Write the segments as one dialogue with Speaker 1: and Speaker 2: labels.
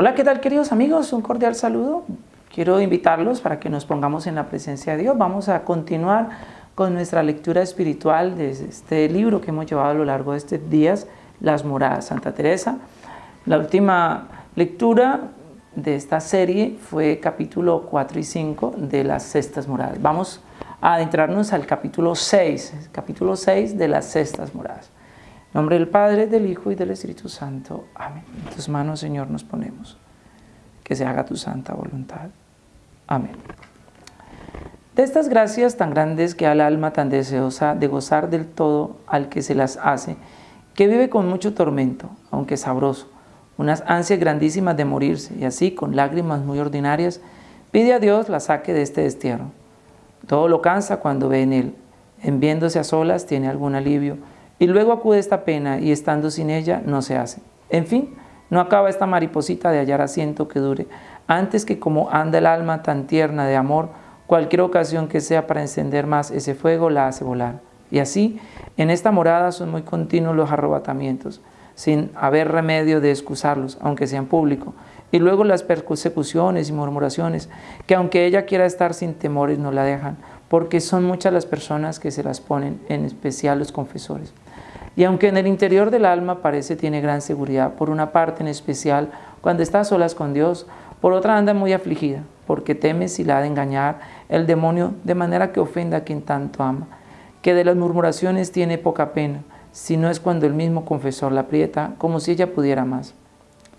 Speaker 1: Hola, ¿qué tal queridos amigos? Un cordial saludo. Quiero invitarlos para que nos pongamos en la presencia de Dios. Vamos a continuar con nuestra lectura espiritual de este libro que hemos llevado a lo largo de estos días, Las Moradas Santa Teresa. La última lectura de esta serie fue capítulo 4 y 5 de las Cestas Moradas. Vamos a adentrarnos al capítulo 6, capítulo 6 de las Cestas Moradas. Nombre del Padre, del Hijo y del Espíritu Santo. Amén. En tus manos, Señor, nos ponemos. Que se haga tu santa voluntad. Amén. De estas gracias tan grandes que al alma tan deseosa de gozar del todo al que se las hace, que vive con mucho tormento, aunque sabroso, unas ansias grandísimas de morirse, y así, con lágrimas muy ordinarias, pide a Dios la saque de este destierro. Todo lo cansa cuando ve en él. En viéndose a solas tiene algún alivio, y luego acude esta pena y estando sin ella no se hace. En fin, no acaba esta mariposita de hallar asiento que dure, antes que como anda el alma tan tierna de amor, cualquier ocasión que sea para encender más ese fuego la hace volar. Y así, en esta morada son muy continuos los arrebatamientos, sin haber remedio de excusarlos, aunque sean públicos. Y luego las persecuciones y murmuraciones, que aunque ella quiera estar sin temores, no la dejan, porque son muchas las personas que se las ponen, en especial los confesores. Y aunque en el interior del alma parece tiene gran seguridad, por una parte en especial, cuando está a solas con Dios, por otra anda muy afligida, porque teme si la ha de engañar el demonio de manera que ofenda a quien tanto ama, que de las murmuraciones tiene poca pena, si no es cuando el mismo confesor la aprieta, como si ella pudiera más.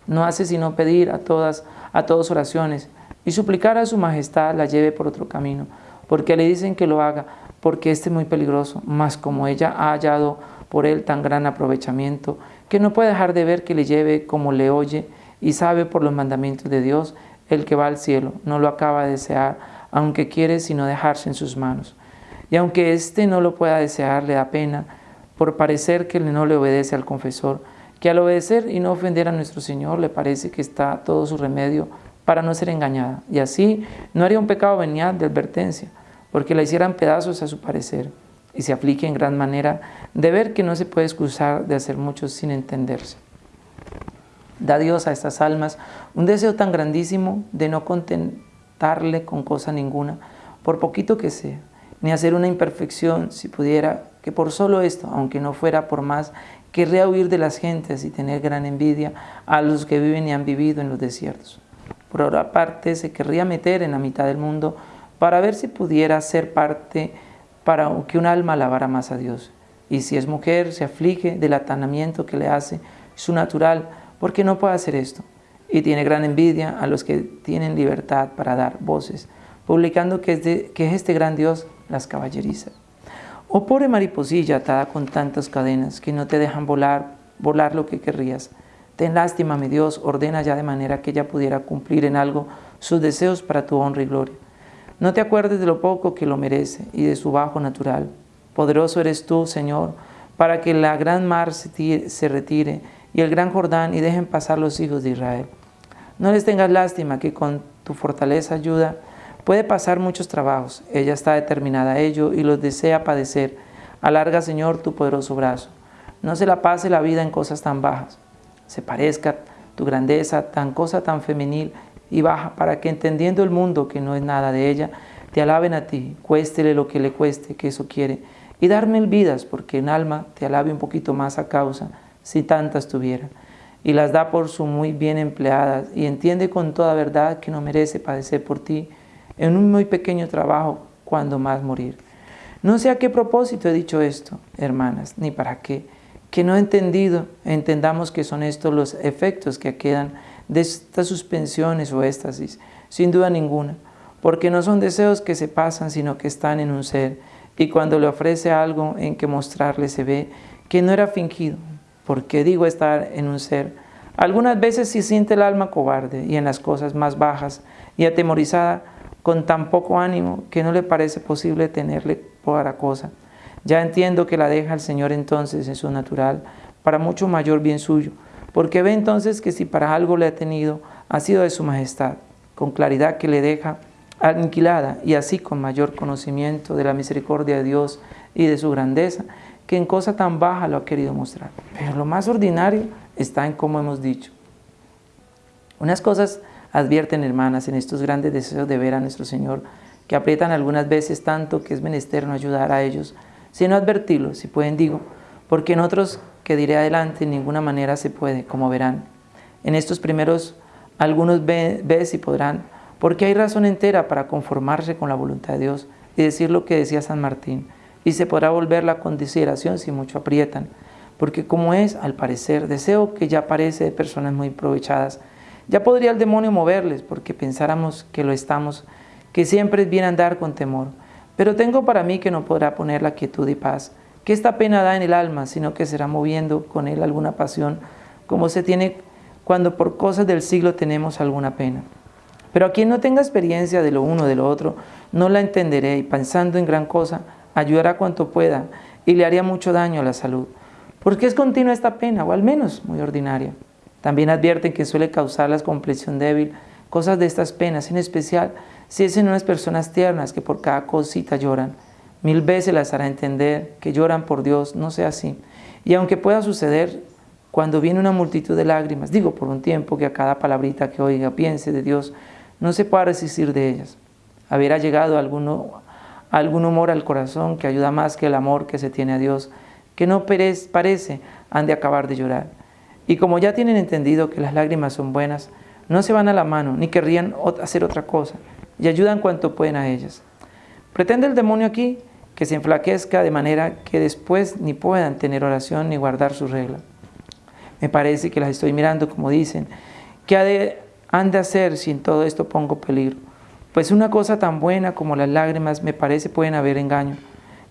Speaker 1: No hace sino pedir a todas, a todos oraciones, y suplicar a su majestad la lleve por otro camino, porque le dicen que lo haga, porque este es muy peligroso, mas como ella ha hallado por él tan gran aprovechamiento, que no puede dejar de ver que le lleve como le oye y sabe por los mandamientos de Dios, el que va al cielo, no lo acaba de desear, aunque quiere sino dejarse en sus manos. Y aunque éste no lo pueda desear, le da pena, por parecer que no le obedece al confesor, que al obedecer y no ofender a nuestro Señor le parece que está todo su remedio para no ser engañada, y así no haría un pecado venial de advertencia, porque la hicieran pedazos a su parecer y se aplique en gran manera de ver que no se puede excusar de hacer mucho sin entenderse. Da Dios a estas almas un deseo tan grandísimo de no contentarle con cosa ninguna, por poquito que sea, ni hacer una imperfección si pudiera, que por solo esto, aunque no fuera por más, querría huir de las gentes y tener gran envidia a los que viven y han vivido en los desiertos. Por otra parte, se querría meter en la mitad del mundo para ver si pudiera ser parte para que un alma alabara más a Dios. Y si es mujer, se aflige del atanamiento que le hace su natural, porque no puede hacer esto. Y tiene gran envidia a los que tienen libertad para dar voces, publicando que es, que es este gran Dios las caballerizas. Oh pobre mariposilla atada con tantas cadenas que no te dejan volar, volar lo que querrías. Ten lástima, mi Dios, ordena ya de manera que ella pudiera cumplir en algo sus deseos para tu honra y gloria. No te acuerdes de lo poco que lo merece y de su bajo natural. Poderoso eres tú, Señor, para que la gran mar se retire y el gran Jordán y dejen pasar los hijos de Israel. No les tengas lástima que con tu fortaleza ayuda puede pasar muchos trabajos. Ella está determinada a ello y los desea padecer. Alarga, Señor, tu poderoso brazo. No se la pase la vida en cosas tan bajas. Se parezca tu grandeza, tan cosa tan femenil y baja, para que entendiendo el mundo que no es nada de ella, te alaben a ti, cuéstele lo que le cueste, que eso quiere, y darme el vidas, porque en alma te alabe un poquito más a causa, si tantas tuviera, y las da por su muy bien empleadas, y entiende con toda verdad que no merece padecer por ti, en un muy pequeño trabajo, cuando más morir. No sé a qué propósito he dicho esto, hermanas, ni para qué, que no he entendido, entendamos que son estos los efectos que quedan de estas suspensiones o éxtasis, sin duda ninguna, porque no son deseos que se pasan, sino que están en un ser, y cuando le ofrece algo en que mostrarle se ve que no era fingido, porque digo estar en un ser. Algunas veces sí siente el alma cobarde y en las cosas más bajas y atemorizada, con tan poco ánimo que no le parece posible tenerle para cosa. Ya entiendo que la deja el Señor entonces en su natural, para mucho mayor bien suyo, porque ve entonces que si para algo le ha tenido, ha sido de su majestad, con claridad que le deja aniquilada y así con mayor conocimiento de la misericordia de Dios y de su grandeza, que en cosa tan baja lo ha querido mostrar. Pero lo más ordinario está en cómo hemos dicho. Unas cosas advierten, hermanas, en estos grandes deseos de ver a nuestro Señor, que aprietan algunas veces tanto que es menester no ayudar a ellos, sino advertirlos, si pueden digo, porque en otros que diré adelante en ninguna manera se puede, como verán. En estos primeros algunos ven, ves y podrán, porque hay razón entera para conformarse con la voluntad de Dios y decir lo que decía San Martín, y se podrá volver la consideración si mucho aprietan, porque como es, al parecer, deseo que ya parece de personas muy aprovechadas, ya podría el demonio moverles, porque pensáramos que lo estamos, que siempre es bien andar con temor. Pero tengo para mí que no podrá poner la quietud y paz, que esta pena da en el alma, sino que será moviendo con él alguna pasión, como se tiene cuando por cosas del siglo tenemos alguna pena. Pero a quien no tenga experiencia de lo uno de lo otro, no la entenderé y pensando en gran cosa, ayudará cuanto pueda y le haría mucho daño a la salud. Porque es continua esta pena, o al menos muy ordinaria. También advierten que suele causar la complexión débil, cosas de estas penas, en especial si es en unas personas tiernas que por cada cosita lloran. Mil veces las hará entender que lloran por Dios, no sea así. Y aunque pueda suceder cuando viene una multitud de lágrimas, digo por un tiempo que a cada palabrita que oiga piense de Dios, no se pueda resistir de ellas. Habrá llegado alguno, algún humor al corazón que ayuda más que el amor que se tiene a Dios, que no parece han de acabar de llorar. Y como ya tienen entendido que las lágrimas son buenas, no se van a la mano, ni querrían hacer otra cosa, y ayudan cuanto pueden a ellas. Pretende el demonio aquí que se enflaquezca de manera que después ni puedan tener oración ni guardar su regla. Me parece que las estoy mirando como dicen, que han de hacer si en todo esto pongo peligro. Pues una cosa tan buena como las lágrimas me parece pueden haber engaño,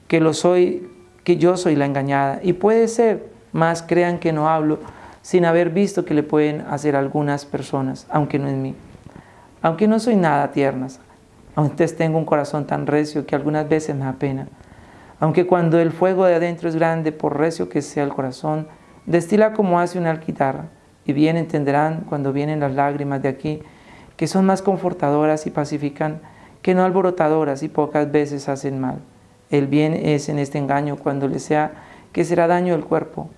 Speaker 1: que lo soy, que yo soy la engañada, y puede ser, más crean que no hablo, sin haber visto que le pueden hacer algunas personas, aunque no en mí. Aunque no soy nada tiernas, antes tengo un corazón tan recio que algunas veces me da pena. Aunque cuando el fuego de adentro es grande, por recio que sea el corazón, destila como hace una alquitarra, y bien entenderán cuando vienen las lágrimas de aquí, que son más confortadoras y pacifican que no alborotadoras y pocas veces hacen mal. El bien es en este engaño cuando le sea que será daño del cuerpo,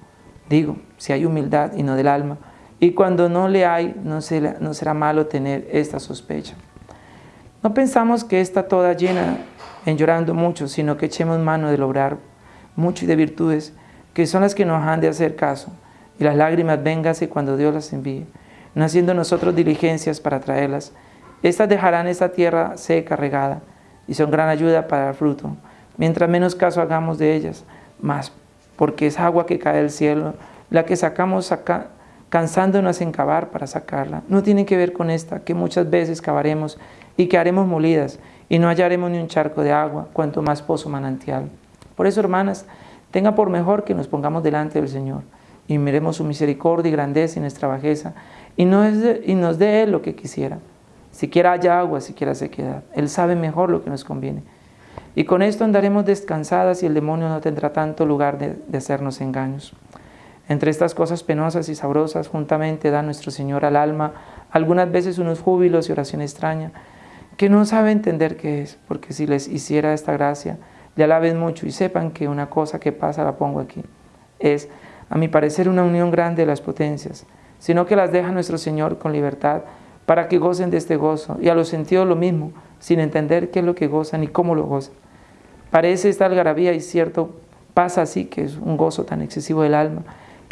Speaker 1: Digo, si hay humildad y no del alma, y cuando no le hay, no será malo tener esta sospecha. No pensamos que está toda llena en llorando mucho, sino que echemos mano de lograr mucho y de virtudes, que son las que nos han de hacer caso, y las lágrimas véngase cuando Dios las envíe, no haciendo nosotros diligencias para traerlas. Estas dejarán esta tierra seca, regada, y son gran ayuda para el fruto, mientras menos caso hagamos de ellas, más porque es agua que cae del cielo, la que sacamos acá, cansándonos en cavar para sacarla. No tiene que ver con esta, que muchas veces cavaremos y que haremos molidas y no hallaremos ni un charco de agua, cuanto más pozo manantial. Por eso, hermanas, tenga por mejor que nos pongamos delante del Señor y miremos su misericordia y grandeza y nuestra bajeza y, no y nos dé Él lo que quisiera. Siquiera haya agua, siquiera sequedad. Él sabe mejor lo que nos conviene. Y con esto andaremos descansadas y el demonio no tendrá tanto lugar de, hacernos engaños. Entre estas cosas penosas y sabrosas, juntamente da nuestro Señor al alma algunas veces unos júbilos y oración extraña, que no sabe entender qué es, porque si les hiciera esta gracia, le alaben mucho y sepan que una cosa que pasa la pongo aquí. Es, a mi parecer, una unión grande de las potencias, sino que las deja nuestro Señor con libertad para que gocen de este gozo, y a los sentidos lo mismo, sin entender qué es lo que gozan y cómo lo gozan. Parece esta algarabía y cierto pasa así, que es un gozo tan excesivo del alma,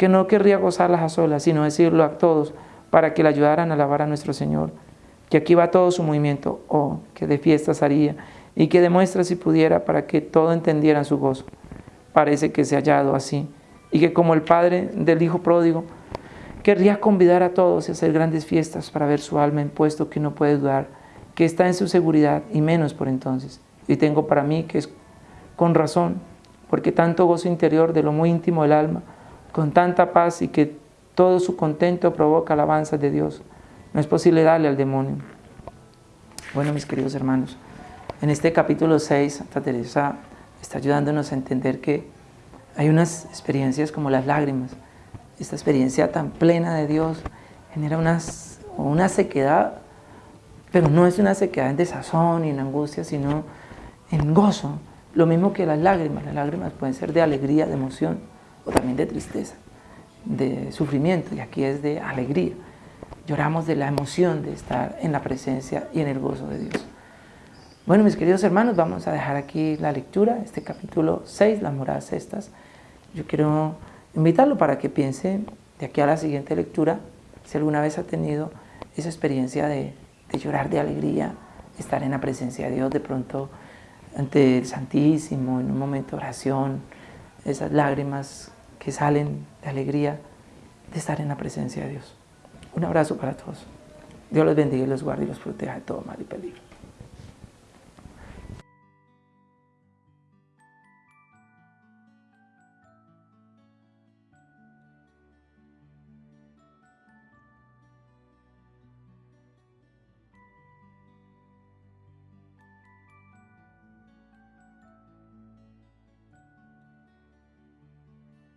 Speaker 1: que no querría gozarlas a solas, sino decirlo a todos para que le ayudaran a alabar a nuestro Señor, que aquí va todo su movimiento, oh, que de fiestas haría, y que demuestra si pudiera para que todo entendieran su gozo. Parece que se ha hallado así, y que como el Padre del Hijo pródigo, querría convidar a todos a hacer grandes fiestas para ver su alma en puesto que no puede dudar, que está en su seguridad, y menos por entonces. Y tengo para mí que es con razón, porque tanto gozo interior de lo muy íntimo del alma, con tanta paz y que todo su contento provoca alabanza de Dios. No es posible darle al demonio. Bueno, mis queridos hermanos, en este capítulo 6, Santa Teresa está ayudándonos a entender que hay unas experiencias como las lágrimas. Esta experiencia tan plena de Dios genera unas, una sequedad, pero no es una sequedad en desazón y en angustia, sino en gozo, lo mismo que las lágrimas, las lágrimas pueden ser de alegría, de emoción, o también de tristeza, de sufrimiento, y aquí es de alegría. lloramos de la emoción de estar en la presencia y en el gozo de Dios. Bueno, mis queridos hermanos, vamos a dejar aquí la lectura, este capítulo 6, las moradas estas. Yo quiero invitarlo para que piense de aquí a la siguiente lectura, si alguna vez ha tenido esa experiencia de, de llorar de alegría, estar en la presencia de Dios, de pronto ante el Santísimo, en un momento de oración, esas lágrimas que salen de alegría de estar en la presencia de Dios. Un abrazo para todos. Dios los bendiga y los guarde y los proteja de todo mal y peligro.